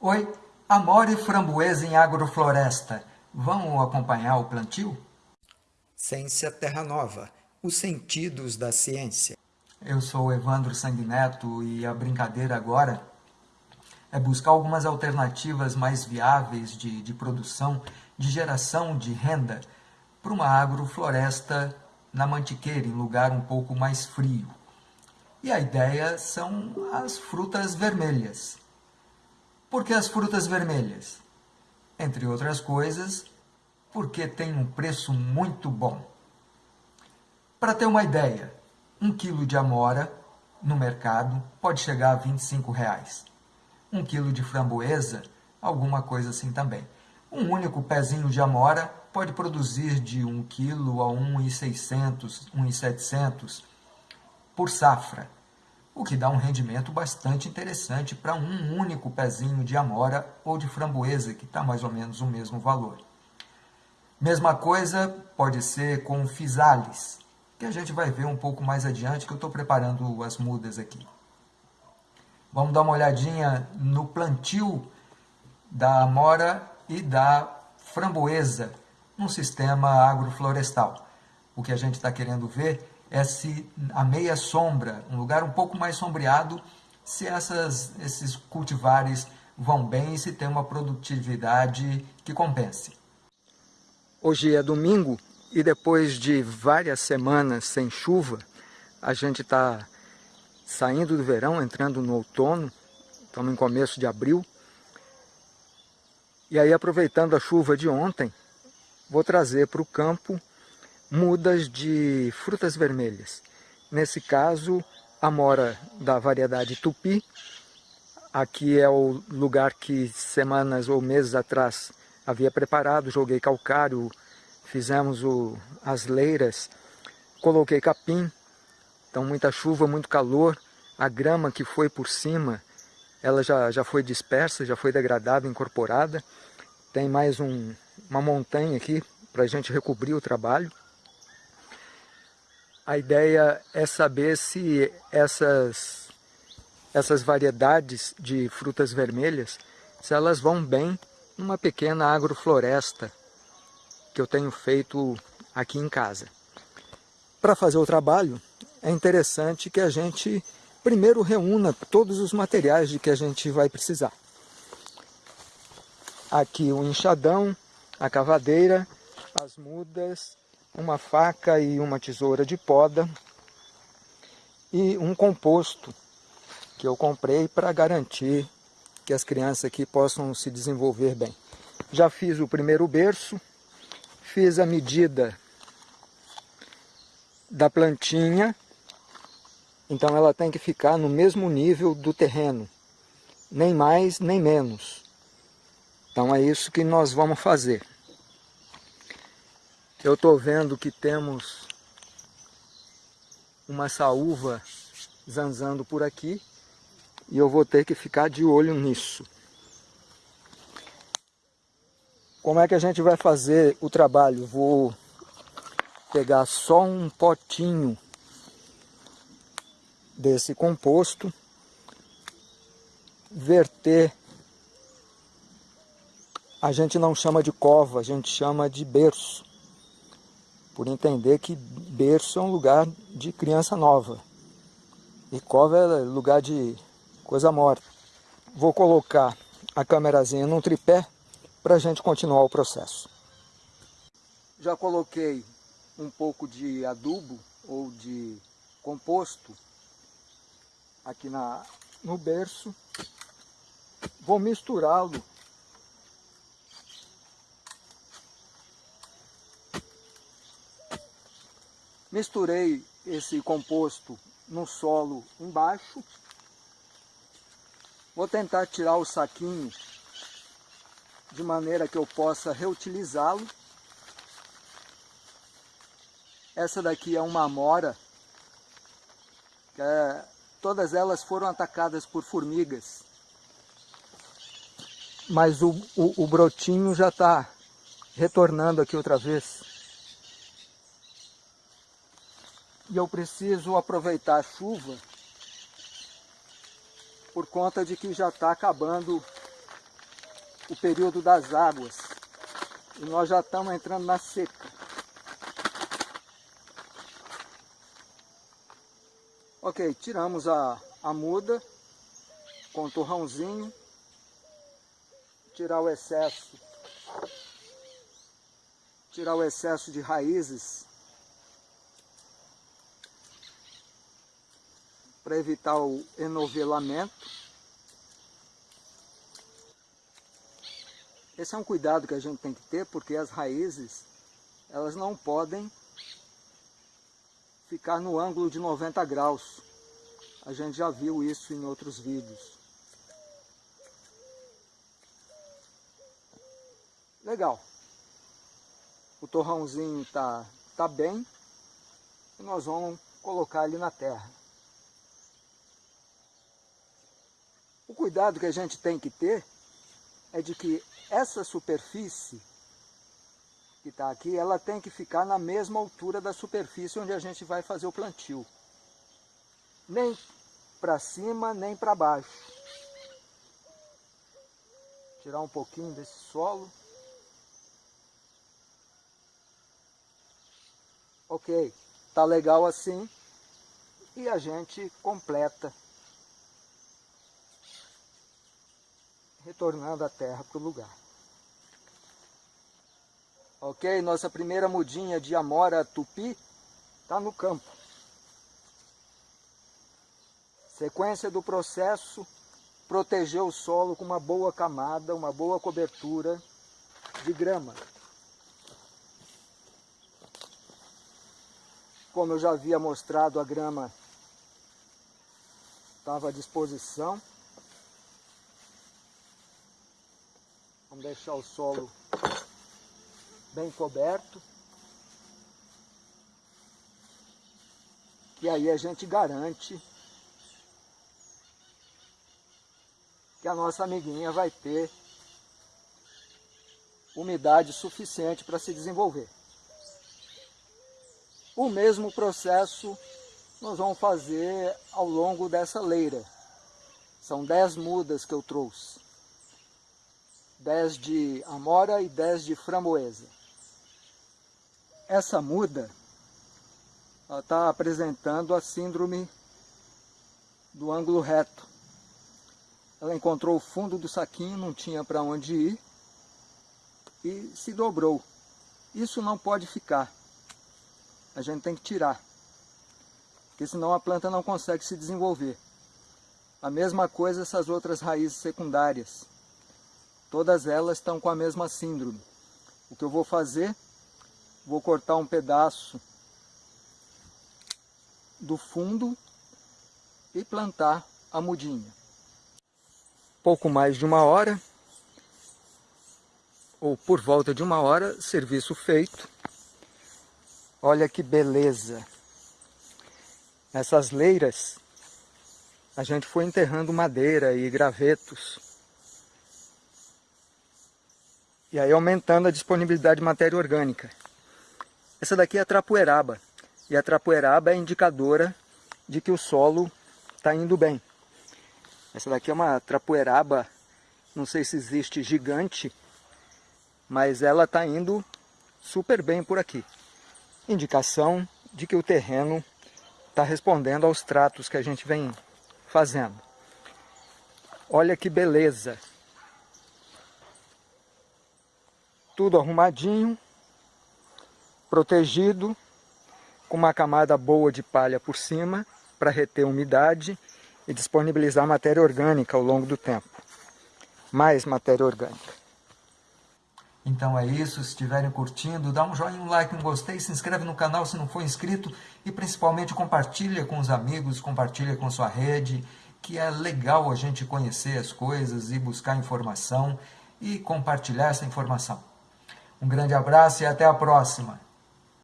Oi, amora e framboesa em agrofloresta. Vamos acompanhar o plantio? Ciência Terra Nova, os sentidos da ciência. Eu sou Evandro Sanguineto e a brincadeira agora é buscar algumas alternativas mais viáveis de, de produção, de geração de renda para uma agrofloresta na Mantiqueira, em lugar um pouco mais frio. E a ideia são as frutas vermelhas. Por que as frutas vermelhas? Entre outras coisas, porque tem um preço muito bom. Para ter uma ideia, um quilo de amora no mercado pode chegar a 25 reais. Um quilo de framboesa, alguma coisa assim também. Um único pezinho de amora pode produzir de 1 quilo a 1,600, 1,700 por safra o que dá um rendimento bastante interessante para um único pezinho de amora ou de framboesa, que está mais ou menos o mesmo valor. Mesma coisa pode ser com fisales, que a gente vai ver um pouco mais adiante, que eu estou preparando as mudas aqui. Vamos dar uma olhadinha no plantio da amora e da framboesa no sistema agroflorestal. O que a gente está querendo ver esse, a meia sombra, um lugar um pouco mais sombreado, se essas, esses cultivares vão bem e se tem uma produtividade que compense. Hoje é domingo e depois de várias semanas sem chuva, a gente está saindo do verão, entrando no outono, estamos em começo de abril. E aí, aproveitando a chuva de ontem, vou trazer para o campo mudas de frutas vermelhas. Nesse caso, a mora da variedade tupi. Aqui é o lugar que semanas ou meses atrás havia preparado, joguei calcário, fizemos o, as leiras, coloquei capim, então muita chuva, muito calor, a grama que foi por cima, ela já, já foi dispersa, já foi degradada, incorporada, tem mais um, uma montanha aqui para a gente recobrir o trabalho. A ideia é saber se essas, essas variedades de frutas vermelhas, se elas vão bem numa pequena agrofloresta que eu tenho feito aqui em casa. Para fazer o trabalho, é interessante que a gente primeiro reúna todos os materiais de que a gente vai precisar. Aqui o enxadão, a cavadeira, as mudas, uma faca e uma tesoura de poda e um composto que eu comprei para garantir que as crianças aqui possam se desenvolver bem. Já fiz o primeiro berço, fiz a medida da plantinha, então ela tem que ficar no mesmo nível do terreno, nem mais nem menos. Então é isso que nós vamos fazer. Eu estou vendo que temos uma saúva zanzando por aqui e eu vou ter que ficar de olho nisso. Como é que a gente vai fazer o trabalho? Vou pegar só um potinho desse composto, verter, a gente não chama de cova, a gente chama de berço por entender que berço é um lugar de criança nova e cova é lugar de coisa morta. Vou colocar a câmerazinha num tripé para a gente continuar o processo. Já coloquei um pouco de adubo ou de composto aqui na, no berço. Vou misturá-lo Misturei esse composto no solo embaixo. Vou tentar tirar o saquinho de maneira que eu possa reutilizá-lo. Essa daqui é uma amora. É, todas elas foram atacadas por formigas. Mas o, o, o brotinho já está retornando aqui outra vez. E eu preciso aproveitar a chuva por conta de que já está acabando o período das águas. E nós já estamos entrando na seca. Ok, tiramos a, a muda com o torrãozinho. Tirar o excesso. Tirar o excesso de raízes. Para evitar o enovelamento. Esse é um cuidado que a gente tem que ter, porque as raízes, elas não podem ficar no ângulo de 90 graus. A gente já viu isso em outros vídeos. Legal. O torrãozinho tá, tá bem. E nós vamos colocar ele na terra. O cuidado que a gente tem que ter é de que essa superfície que está aqui, ela tem que ficar na mesma altura da superfície onde a gente vai fazer o plantio. Nem para cima, nem para baixo. Tirar um pouquinho desse solo. Ok, tá legal assim. E a gente completa. Retornando a terra para o lugar. Ok, nossa primeira mudinha de Amora Tupi está no campo. Sequência do processo, proteger o solo com uma boa camada, uma boa cobertura de grama. Como eu já havia mostrado, a grama estava à disposição. Vamos deixar o solo bem coberto. E aí a gente garante que a nossa amiguinha vai ter umidade suficiente para se desenvolver. O mesmo processo nós vamos fazer ao longo dessa leira. São 10 mudas que eu trouxe. 10 de amora e 10 de framboesa. Essa muda está apresentando a síndrome do ângulo reto. Ela encontrou o fundo do saquinho, não tinha para onde ir e se dobrou. Isso não pode ficar. A gente tem que tirar, porque senão a planta não consegue se desenvolver. A mesma coisa essas outras raízes secundárias. Todas elas estão com a mesma síndrome. O que eu vou fazer vou cortar um pedaço do fundo e plantar a mudinha. Pouco mais de uma hora, ou por volta de uma hora, serviço feito. Olha que beleza! Essas leiras, a gente foi enterrando madeira e gravetos. E aí aumentando a disponibilidade de matéria orgânica. Essa daqui é a trapoeraba. E a trapoeraba é indicadora de que o solo está indo bem. Essa daqui é uma trapoeraba, não sei se existe gigante, mas ela está indo super bem por aqui. Indicação de que o terreno está respondendo aos tratos que a gente vem fazendo. Olha que beleza! Tudo arrumadinho protegido, com uma camada boa de palha por cima, para reter umidade e disponibilizar matéria orgânica ao longo do tempo. Mais matéria orgânica. Então é isso, se estiverem curtindo, dá um joinha, um like, um gostei, se inscreve no canal se não for inscrito e principalmente compartilha com os amigos, compartilha com sua rede, que é legal a gente conhecer as coisas e buscar informação e compartilhar essa informação. Um grande abraço e até a próxima!